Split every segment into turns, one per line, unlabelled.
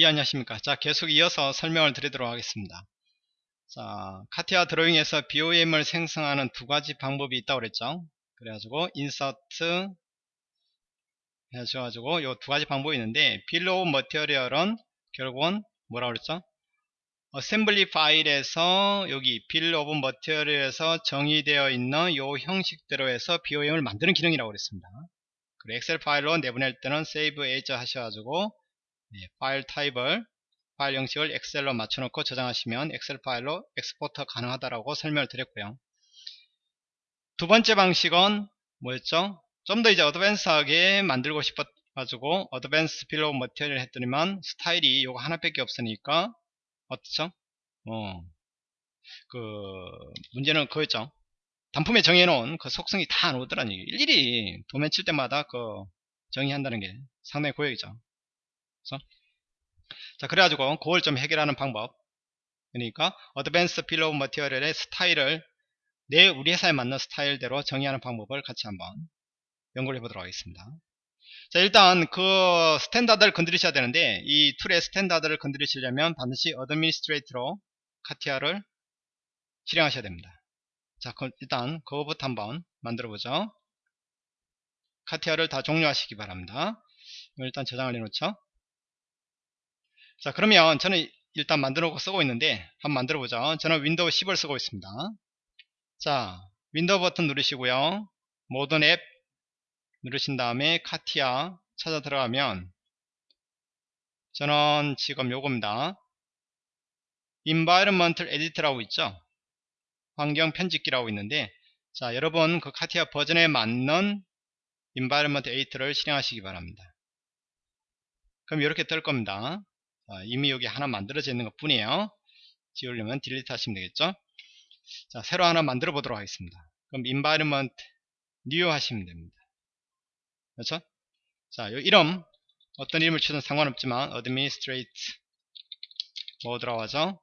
예, 안녕하십니까. 자, 계속 이어서 설명을 드리도록 하겠습니다. 자, 카티아 드로잉에서 BOM을 생성하는 두 가지 방법이 있다고 그랬죠. 그래가지고, insert 해가지고, 요 두 가지 방법이 있는데, bill of material은 결국은 뭐라 그랬죠? assembly 파일에서 여기 bill of material에서 정의되어 있는 요 형식대로 해서 BOM을 만드는 기능이라고 그랬습니다. 그리고 엑셀 파일로 내보낼 때는 save as 하셔가지고 네, 파일 타입을 파일 형식을 엑셀로 맞춰놓고 저장하시면 엑셀 파일로 export 가능하다라고 설명을 드렸고요. 두 번째 방식은 뭐였죠? 좀 더 이제 advance하게 만들고 싶어가지고 advance bill of material 했더니만 스타일이 요거 하나밖에 없으니까 어떻죠? 어, 그 문제는 그거였죠. 단품에 정해놓은 그 속성이 다 안 오더라니 일일이 도면 칠 때마다 그 정의한다는 게 상당히 고역이죠. 그래서? 자 그래가지고 그걸 좀 해결하는 방법. 그러니까 advance bill of material의 스타일을 내 우리 회사에 맞는 스타일대로 정의하는 방법을 같이 한번 연구를 해보도록 하겠습니다. 자 일단 그 standard를 건드리셔야 되는데 이 툴의 standard를 건드리시려면 반드시 administrate로 카티아를 실행하셔야 됩니다. 자 일단 그거부터 한번 만들어 보죠. 카티아를 다 종료하시기 바랍니다. 일단 저장을 해놓죠 자 그러면 저는 일단 만들어 놓고 쓰고 있는데 한번 만들어 보죠. 저는 윈도우 10을 쓰고 있습니다. 자 윈도우 버튼 누르시고요. 모든 앱 누르신 다음에 카티아 찾아 들어가면 저는 지금 요겁니다. Environmental Edit라고 있죠? 환경 편집기라고 있는데 자 여러분 그 카티아 버전에 맞는 Environment Edit를 실행하시기 바랍니다. 그럼 이렇게 뜰 겁니다 어, 이미 여기 하나 만들어져 있는 것 뿐이에요. 지우려면 딜리트 하시면 되겠죠? 자 새로 하나 만들어 보도록 하겠습니다. 그럼 environment new 하시면 됩니다. 그렇죠? 자 이름 어떤 이름을 치든 상관없지만 administrate 뭐 들어가죠?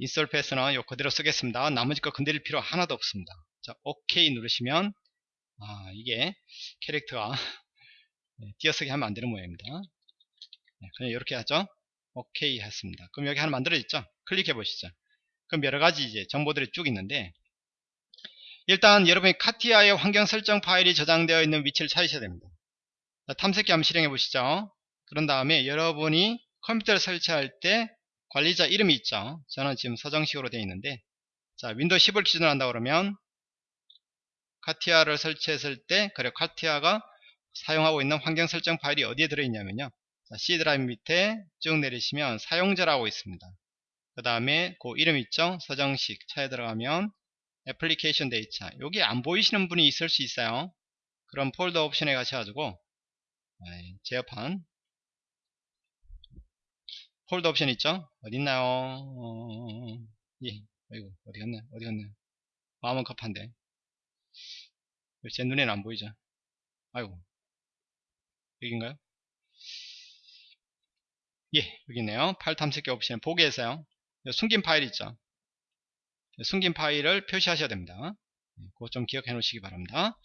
install path는 요 그대로 쓰겠습니다. 나머지 거 건드릴 필요 하나도 없습니다. 자 OK 누르시면 아 이게 character가 띄어쓰기 하면 안되는 모양입니다. 네, 그냥 이렇게 하죠. 오케이 했습니다. 그럼 여기 하나 만들어졌죠? 클릭해 보시죠. 그럼 여러 가지 이제 정보들이 쭉 있는데 일단 여러분이 카티아의 환경 설정 파일이 저장되어 있는 위치를 찾으셔야 됩니다. 탐색기 한번 실행해 보시죠. 그런 다음에 여러분이 컴퓨터를 설치할 때 관리자 이름이 있죠. 저는 지금 서정식으로 되어 있는데 자 윈도우 10을 기준으로 한다 그러면 카티아를 설치했을 때 그리고 카티아가 사용하고 있는 환경 설정 파일이 어디에 들어있냐면요. 자, C 드라이브 밑에 쭉 내리시면 사용자라고 있습니다. 그 다음에 그 이름 있죠? 서정식 차에 들어가면 Application Data 여기 안 보이시는 분이 있을 수 있어요. 그럼 폴더 옵션에 가셔가지고 제어판 폴더 옵션 있죠? 어디 있나요? 어... 예, 아이고 어디 갔네? 어디 갔네? 마음은 급한데 제 눈에는 안 보이죠? 아이고 여기인가요? 예, 여기 있네요. 파일 탐색기 옵션 보기에서요. 숨긴 파일 있죠. 숨긴 파일을 표시하셔야 됩니다. 예, 그거 좀 기억해 놓으시기 바랍니다.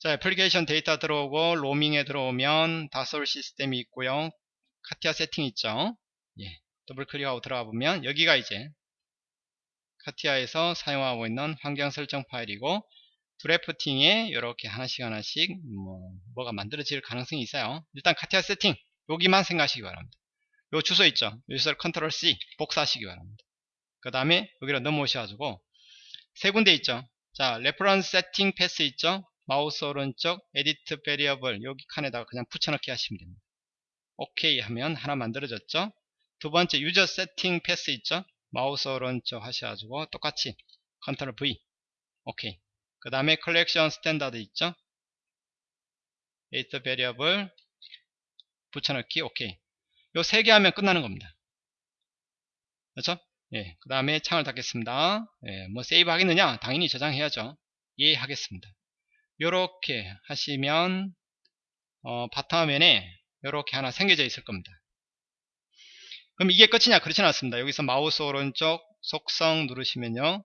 자, Application Data 들어오고 Roaming에 들어오면 다솔 시스템이 있고요. 카티아 세팅 있죠. 예, 더블 클릭하고 들어가 보면 여기가 이제 카티아에서 사용하고 있는 환경 설정 파일이고 Drafting에 이렇게 하나씩 하나씩 뭐, 뭐가 만들어질 가능성이 있어요. 일단 카티아 세팅 여기만 생각하시기 바랍니다. 요 주소 있죠? 주소를 컨트롤 C 복사하시기 바랍니다. 그 다음에 여기로 넘어오셔가지고 세 군데 있죠? 자, Reference Setting Path 있죠? 마우스 오른쪽 Edit Variable 여기 칸에다가 그냥 붙여넣기 하시면 됩니다. 오케이 하면 하나 만들어졌죠? 두 번째 User Setting Path 있죠? 마우스 오른쪽 하셔가지고 똑같이 컨트롤 V 오케이 그 다음에 Collection Standard 있죠? Edit Variable 붙여넣기 오케이. 요 세 개 하면 끝나는 겁니다. 그렇죠? 예, 그 다음에 창을 닫겠습니다. 예, 뭐 save 하겠느냐? 당연히 저장해야죠. 예 하겠습니다. 요렇게 하시면 어, 바탕화면에 요렇게 하나 생겨져 있을 겁니다. 그럼 이게 끝이냐? 그렇지 않습니다. 여기서 마우스 오른쪽 속성 누르시면요.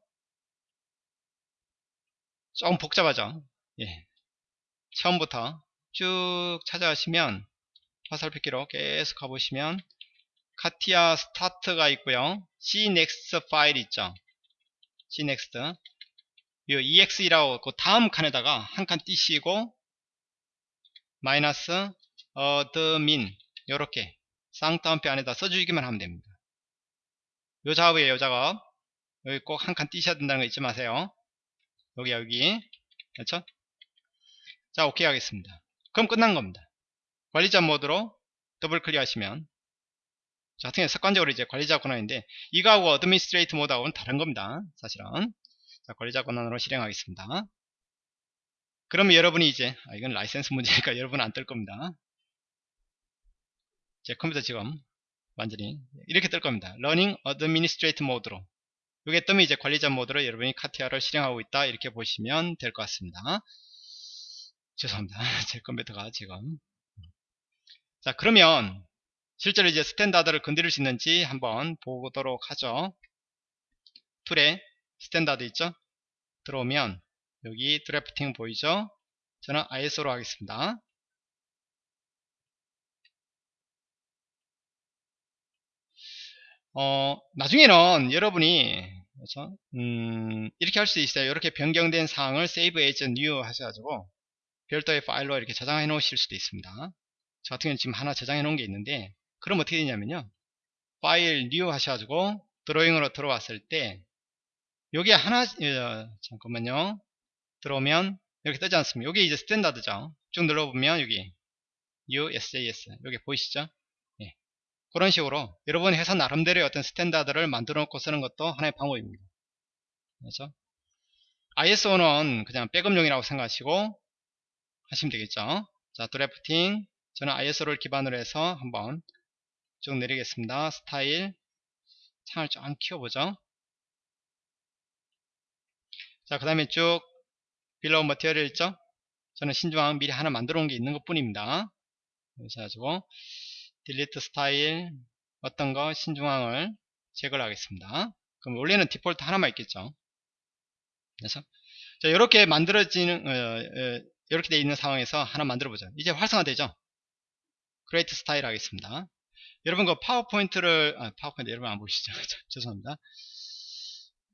조금 복잡하죠? 예. 처음부터 쭉 찾아가시면 화살표기로 계속 가보시면 카티아 Start가 있고요. Cnext 파일 있죠. Cnext exe라고 그 다음 칸에다가 한 칸 띄시고 마이너스 admin 요렇게 쌍따옴표 안에다 써주기만 하면 됩니다. 요 작업이에요 요 작업. 여기 꼭 한 칸 띄셔야 된다는 거 잊지 마세요. 여기 여기. 그렇죠? 자 오케이 하겠습니다. 그럼 끝난 겁니다 관리자 모드로 더블 클릭하시면 자, 같은 경우 습관적으로 이제 관리자 권한인데 이거하고 Administrate mode하고는 다른 겁니다. 사실은 자, 관리자 권한으로 실행하겠습니다. 그러면 여러분이 이제 아, 이건 라이센스 문제니까 여러분은 안뜰 겁니다. 제 컴퓨터 지금 완전히 이렇게 뜰 겁니다. Running Administrate mode로 이게 뜨면 이제 관리자 모드로 여러분이 카티아를 실행하고 있다 이렇게 보시면 될 것 같습니다. 죄송합니다. 제 컴퓨터가 지금 자 그러면 실제로 이제 Standard를 건드릴 수 있는지 한번 보도록 하죠. Tool에 Standard 있죠? 들어오면 여기 Drafting 보이죠? 저는 ISO로 하겠습니다. 어, 나중에는 여러분이 그렇죠? 음, 이렇게 할 수 있어요. 이렇게 변경된 사항을 save as new 하셔가지고 별도의 파일로 이렇게 저장해 놓으실 수도 있습니다. 저 같은 경우는 지금 하나 저장해 놓은 게 있는데 그럼 어떻게 되냐면요. File New 하셔가지고 Drawing으로 들어왔을 때 여기 하나 어, 잠깐만요. 들어오면 이렇게 뜨지 않습니까? 여기 이제 Standard죠. 쭉 눌러보면 여기 USJS 여기 보이시죠? 예. 그런 식으로 여러분 회사 나름대로의 어떤 Standard를 만들어 놓고 쓰는 것도 하나의 방법입니다. 그렇죠? ISO는 그냥 백업용이라고 생각하시고 하시면 되겠죠? 자 Drafting 저는 ISO를 기반으로 해서 한번 쭉 내리겠습니다. 스타일 창을 좀 키워보죠. 자, 그 다음에 쭉 Bill of Material 있죠? 저는 신중앙 미리 하나 만들어 놓은 게 있는 것 뿐입니다. 그래서 가지고 Delete Style 어떤 거 신중앙을 제거를 하겠습니다. 그럼 원래는 디폴트 하나만 있겠죠. 그래서 자, 이렇게 만들어지는 어, 어, 이렇게 돼 있는 상황에서 하나 만들어 보죠. 이제 활성화되죠. Create Style 하겠습니다. 여러분 그 파워포인트를 아, 파워포인트 여러분 안 보시죠? 죄송합니다.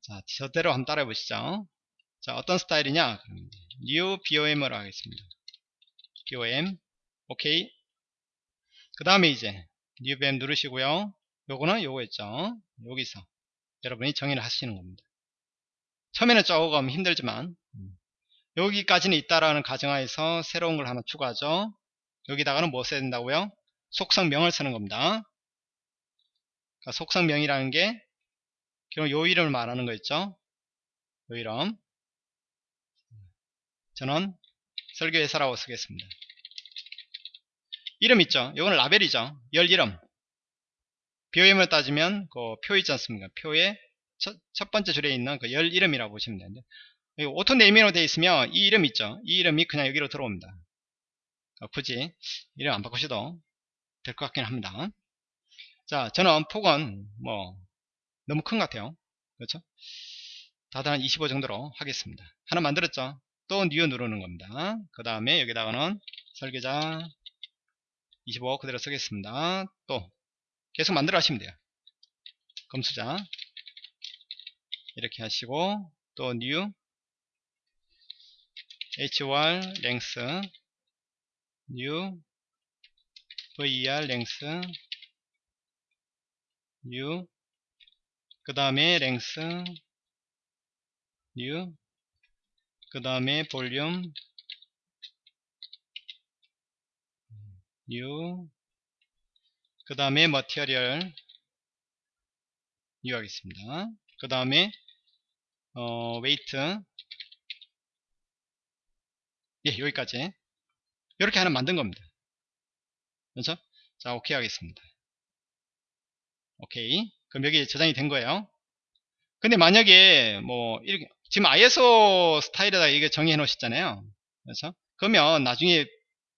자 저대로 한번 따라해 보시죠. 자 어떤 스타일이냐? New BOM으로 하겠습니다. BOM 오케이 그 다음에 이제 new BOM 누르시고요. 요거는 요거였죠? 여기서 여러분이 정의를 하시는 겁니다. 처음에는 조금 힘들지만 음, 여기까지는 있다라는 가정하에서 새로운 걸 하나 추가하죠 여기다가는 뭐 써야 된다고요 속성명을 쓰는 겁니다. 그러니까 속성명이라는 게 결국 요 이름을 말하는 거 있죠. 요 이름. 저는 설계회사라고 쓰겠습니다. 이름 있죠. 요거는 라벨이죠. 열 이름. BOM을 따지면 그 표 있지 않습니까? 표의 첫, 첫 번째 줄에 있는 그 열 이름이라고 보시면 되는데 Auto Naming으로 되어 있으면 이 이름 있죠. 이 이름이 그냥 여기로 들어옵니다. 어, 굳이 이름 안 바꾸셔도 될 것 같긴 합니다. 자, 저는 폭은 뭐 너무 큰 것 같아요. 그렇죠? 다들 한 25 정도로 하겠습니다. 하나 만들었죠? 또 New 누르는 겁니다. 그 다음에 여기다가는 설계자 25 그대로 쓰겠습니다. 또 계속 만들어 하시면 돼요. 검수자 이렇게 하시고 또 new hr 랭스 new ver 랭스. new 그 다음에 랭스. new 그 다음에 볼륨. new 그 다음에 material. new 하겠습니다. 그 다음에 어, weight. 예 여기까지 이렇게 하나 만든 겁니다 그렇죠? 자, 오케이 하겠습니다. 오케이. 그럼 여기 저장이 된 거예요. 근데 만약에 뭐 이렇게 지금 ISO 스타일에다 이게 정의해 놓으셨잖아요. 그렇죠? 그러면 나중에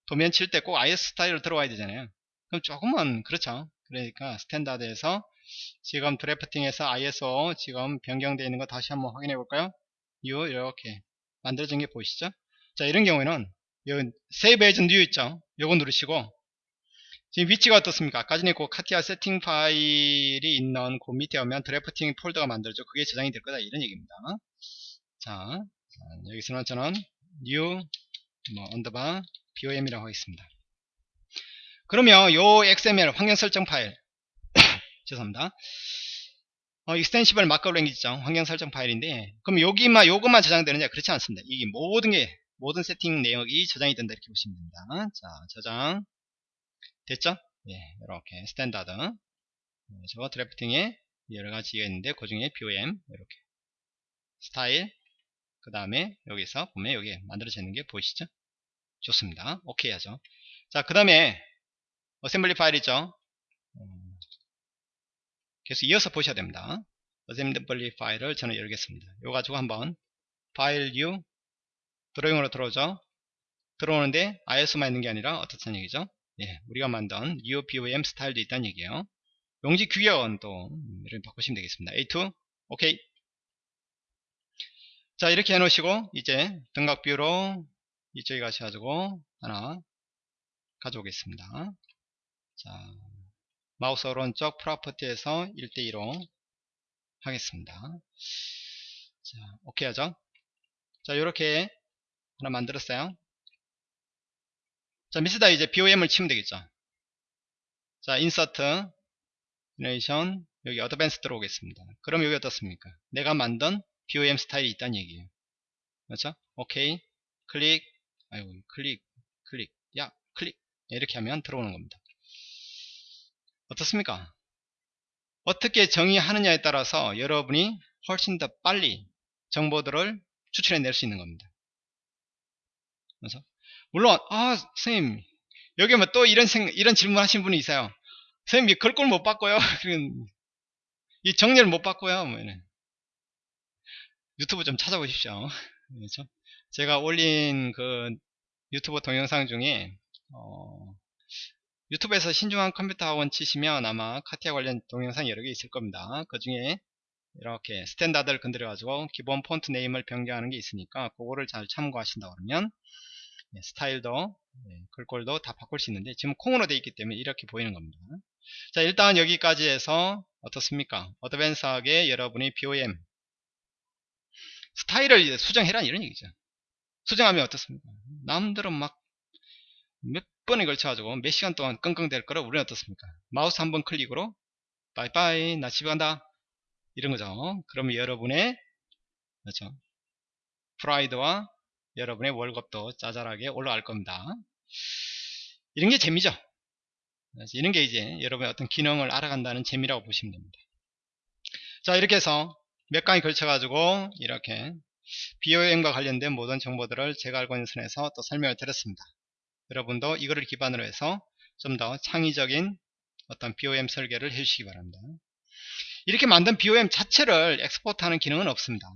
도면 칠 때 꼭 ISO 스타일로 들어와야 되잖아요. 그럼 조금은 그렇죠. 그러니까 standard에서 지금 drafting에서 ISO 지금 변경되어 있는 거 다시 한번 확인해 볼까요? 요 이렇게 만들어진 게 보이시죠? 자 이런 경우에는 요 save as new 있죠? 요거 누르시고 지금 위치가 어떻습니까? 아까 전에 그 CATIA 세팅 파일이 있는 그 밑에 오면 drafting 폴더가 만들어져 그게 저장이 될 거다 이런 얘기입니다. 자, 여기서는 저는 new 뭐 언더바 BOM이라고 하겠습니다. 그러면 요 XML 환경 설정 파일 죄송합니다. 어, Extensible Markup Language죠. 환경 설정 파일인데 그럼 여기만 요것만 저장되느냐? 그렇지 않습니다. 이게 모든 게 모든 세팅 내역이 저장이 된다 이렇게 보시면 됩니다. 자, 저장 됐죠? 예, 이렇게 standard 네, 저거 drafting에 여러 가지가 있는데 그 중에 BOM 이렇게 스타일 그 다음에 여기서 보면 여기 만들어져 있는 게 보이시죠? 좋습니다. 오케이 하죠. 자, 그 다음에 assembly 파일이죠. 음, 계속 이어서 보셔야 됩니다. assembly 파일을 저는 열겠습니다. 이거 가지고 한번 file new drawing으로 들어오죠. 들어오는데 ISO만 있는 게 아니라 어떻다는 얘기죠? 예, 우리가 만든 new BOM 스타일도 있다는 얘기예요. 용지 규격은 또 이렇게 바꾸시면 되겠습니다. A2 오케이. 자 이렇게 해놓으시고 이제 등각 view로 이쪽에 가셔가지고 하나 가져오겠습니다. 자 마우스 오른쪽 property에서 1대2로 하겠습니다. 자 오케이 하죠. 자 이렇게 하나 만들었어요. 자, 밑에다 이제 BOM을 치면 되겠죠. 자, insert, generation, 여기 advance 들어오겠습니다. 그럼 여기 어떻습니까? 내가 만든 BOM 스타일이 있다는 얘기예요. 그렇죠? 오케이, 클릭, 아이고, 클릭, 클릭, 야, 클릭. 이렇게 하면 들어오는 겁니다. 어떻습니까? 어떻게 정의하느냐에 따라서 여러분이 훨씬 더 빨리 정보들을 추출해 낼 수 있는 겁니다. 그렇죠? 물론 아 선생님 여기 뭐또 이런 생, 이런 질문 하신 분이 있어요 선생님 글꼴 못 바꿔요 이 정리를 못 바꿔요 뭐 유튜브 좀 찾아보십시오 그렇죠? 제가 올린 그 유튜브 동영상 중에 어, 유튜브에서 신중한 컴퓨터 학원 치시면 아마 카티아 관련 동영상 여러 개 있을 겁니다 그 중에 이렇게 standard를 건드려 가지고 기본 font name을 변경하는 게 있으니까 그거를 잘 참고하신다 그러면 예, 스타일도 예, 글꼴도 다 바꿀 수 있는데 지금 콩으로 되어 있기 때문에 이렇게 보이는 겁니다. 자 일단 여기까지 해서 어떻습니까? advance하게 여러분이 BOM 스타일을 수정해라 이런 얘기죠. 수정하면 어떻습니까? 남들은 막 몇 번에 걸쳐 가지고 몇 시간 동안 끙끙 댈 거를 우리는 어떻습니까? 마우스 한 번 클릭으로 빠이빠이 나 집에 간다. 이런 거죠. 그러면 여러분의 그렇죠? 프라이드와 여러분의 월급도 짜잘하게 올라갈 겁니다. 이런 게 재미죠. 이런 게 이제 여러분의 어떤 기능을 알아간다는 재미라고 보시면 됩니다. 자 이렇게 해서 몇 강에 걸쳐 가지고 이렇게 BOM과 관련된 모든 정보들을 제가 알고 있는 선에서 또 설명을 드렸습니다. 여러분도 이거를 기반으로 해서 좀 더 창의적인 어떤 BOM 설계를 해주시기 바랍니다. 이렇게 만든 BOM 자체를 엑스포트하는 기능은 없습니다.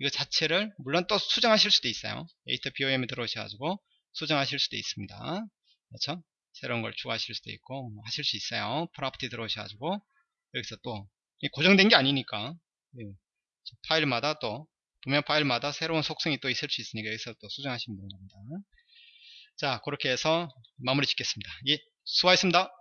이거 자체를 물론 또 수정하실 수도 있어요. 에이터 BOM에 들어오셔가지고 수정하실 수도 있습니다. 그렇죠? 새로운 걸 추가하실 수도 있고 뭐 하실 수 있어요. 프로퍼티 들어오셔가지고 여기서 또 고정된 게 아니니까 예. 파일마다 또 도면 파일마다 새로운 속성이 또 있을 수 있으니까 여기서 또 수정하시면 겁니다. 자 그렇게 해서 마무리 짓겠습니다. 예, 수고하셨습니다.